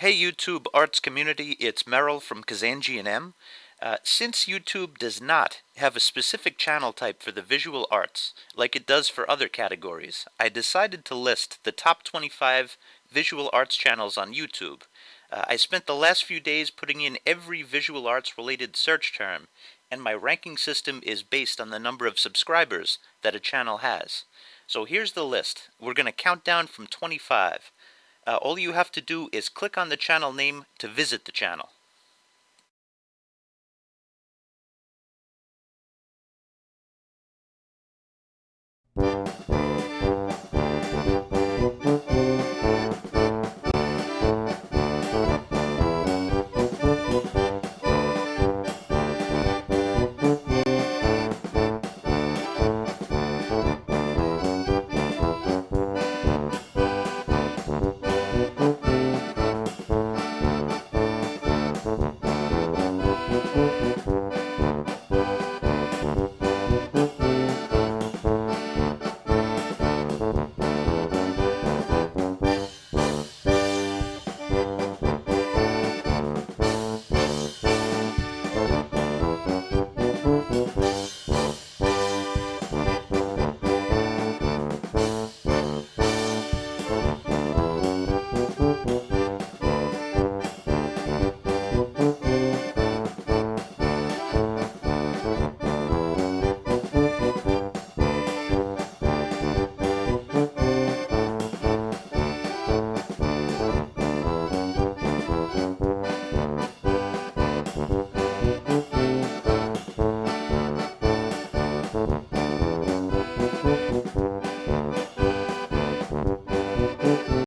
Hey YouTube arts community, it's Merrill from Kazanjian. Uh, since YouTube does not have a specific channel type for the visual arts, like it does for other categories, I decided to list the top 25 visual arts channels on YouTube. Uh, I spent the last few days putting in every visual arts related search term, and my ranking system is based on the number of subscribers that a channel has. So here's the list. We're going to count down from 25. Uh, all you have to do is click on the channel name to visit the channel.